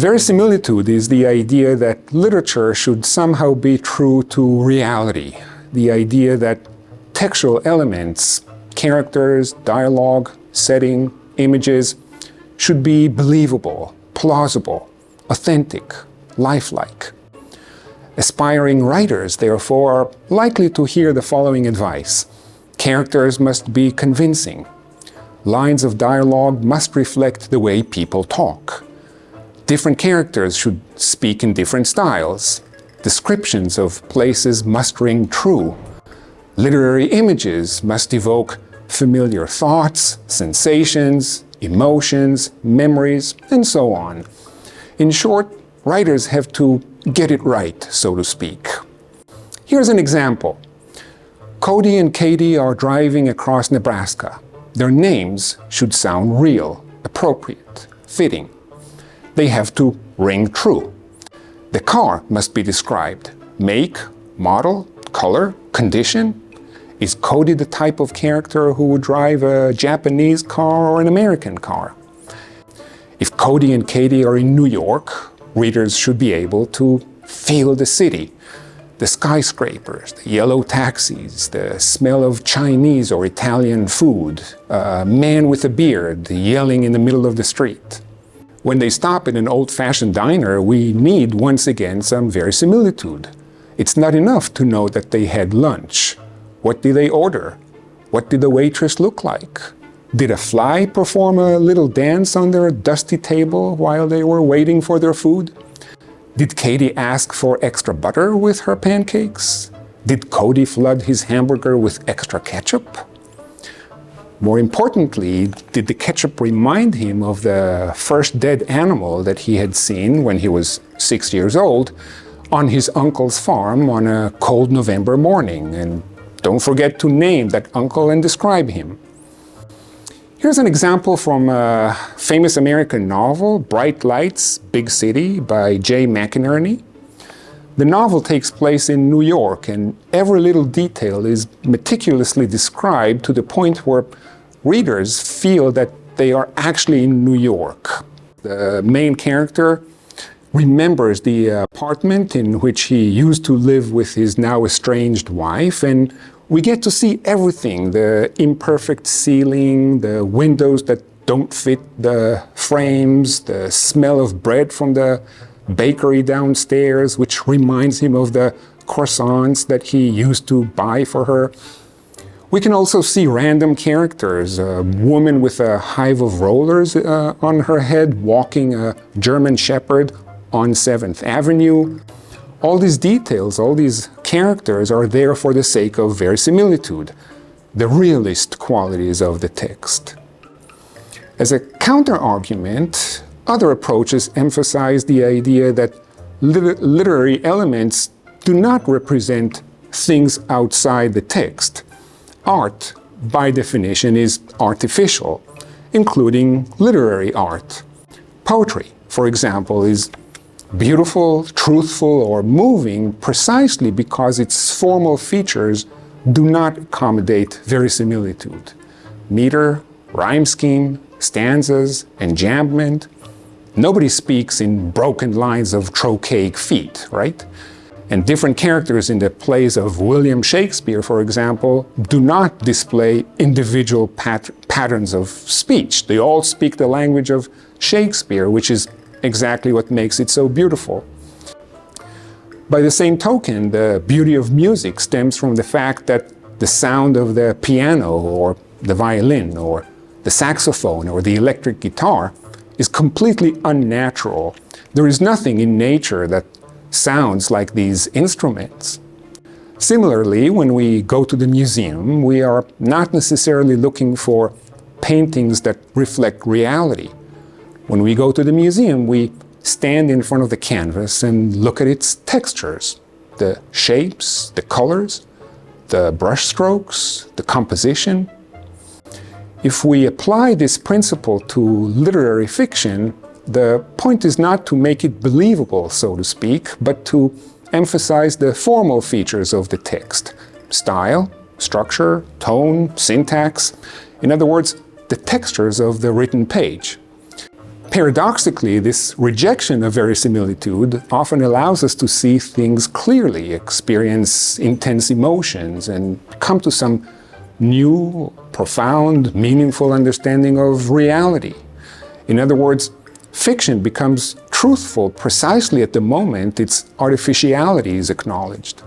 Verisimilitude is the idea that literature should somehow be true to reality. The idea that textual elements, characters, dialogue, setting, images, should be believable, plausible, authentic, lifelike. Aspiring writers, therefore, are likely to hear the following advice. Characters must be convincing. Lines of dialogue must reflect the way people talk. Different characters should speak in different styles. Descriptions of places must ring true. Literary images must evoke familiar thoughts, sensations, emotions, memories, and so on. In short, writers have to get it right, so to speak. Here's an example. Cody and Katie are driving across Nebraska. Their names should sound real, appropriate, fitting. They have to ring true. The car must be described. Make, model, color, condition. Is Cody the type of character who would drive a Japanese car or an American car? If Cody and Katie are in New York, readers should be able to feel the city, the skyscrapers, the yellow taxis, the smell of Chinese or Italian food, a man with a beard yelling in the middle of the street. When they stop in an old-fashioned diner, we need once again some verisimilitude. It's not enough to know that they had lunch. What did they order? What did the waitress look like? Did a fly perform a little dance on their dusty table while they were waiting for their food? Did Katie ask for extra butter with her pancakes? Did Cody flood his hamburger with extra ketchup? More importantly, did the ketchup remind him of the first dead animal that he had seen when he was six years old on his uncle's farm on a cold November morning? And don't forget to name that uncle and describe him. Here's an example from a famous American novel, Bright Lights, Big City by Jay McInerney. The novel takes place in New York and every little detail is meticulously described to the point where readers feel that they are actually in New York. The main character remembers the apartment in which he used to live with his now estranged wife and we get to see everything, the imperfect ceiling, the windows that don't fit the frames, the smell of bread from the bakery downstairs, which reminds him of the croissants that he used to buy for her. We can also see random characters, a woman with a hive of rollers uh, on her head walking a German Shepherd on 7th Avenue, all these details, all these characters are there for the sake of verisimilitude, the realist qualities of the text. As a counter-argument, other approaches emphasize the idea that liter literary elements do not represent things outside the text. Art, by definition, is artificial, including literary art. Poetry, for example, is beautiful, truthful, or moving precisely because its formal features do not accommodate verisimilitude. Meter, rhyme scheme, stanzas, enjambment. Nobody speaks in broken lines of trochaic feet, right? And different characters in the plays of William Shakespeare, for example, do not display individual pat patterns of speech. They all speak the language of Shakespeare, which is exactly what makes it so beautiful. By the same token, the beauty of music stems from the fact that the sound of the piano or the violin or the saxophone or the electric guitar is completely unnatural. There is nothing in nature that sounds like these instruments. Similarly, when we go to the museum, we are not necessarily looking for paintings that reflect reality. When we go to the museum, we stand in front of the canvas and look at its textures, the shapes, the colors, the brush strokes, the composition. If we apply this principle to literary fiction, the point is not to make it believable, so to speak, but to emphasize the formal features of the text. Style, structure, tone, syntax. In other words, the textures of the written page. Paradoxically, this rejection of verisimilitude often allows us to see things clearly, experience intense emotions, and come to some new, profound, meaningful understanding of reality. In other words, fiction becomes truthful precisely at the moment its artificiality is acknowledged.